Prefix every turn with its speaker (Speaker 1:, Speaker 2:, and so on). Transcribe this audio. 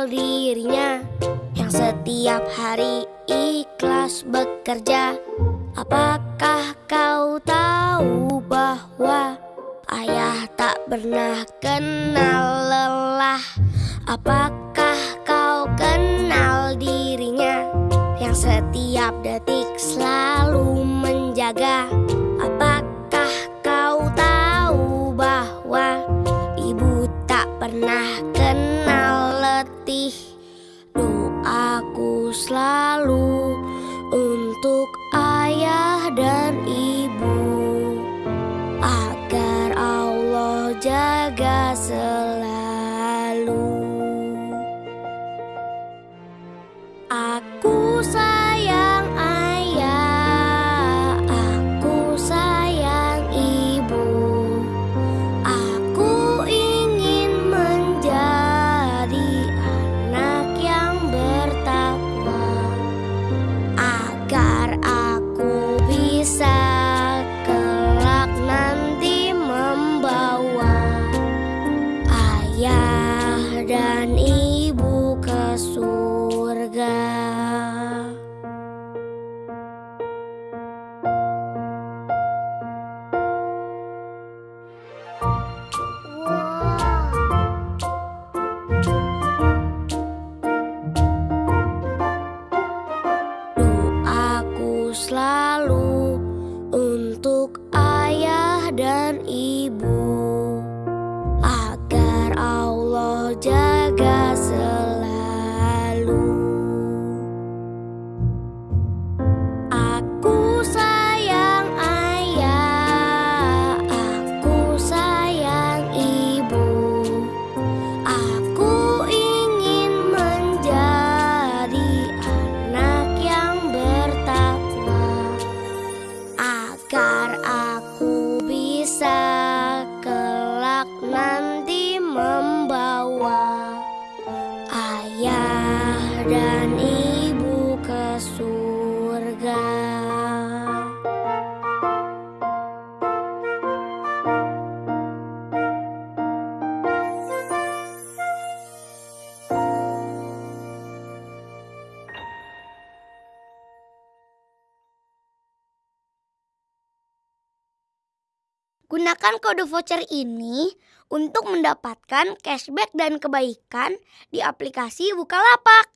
Speaker 1: Dirinya yang setiap hari ikhlas bekerja? Apakah kau tahu bahwa ayah tak pernah kenal lelah? Apakah kau kenal dirinya yang setiap detik selalu menjaga? Apakah kau tahu bahwa ibu tak pernah kenal letih? Doaku selalu untuk ayah dan ibu agar Allah jaga selalu. Aku sayang untuk ayah dan ibu agar Allah jaga Gunakan kode voucher ini untuk mendapatkan cashback dan kebaikan di aplikasi Bukalapak.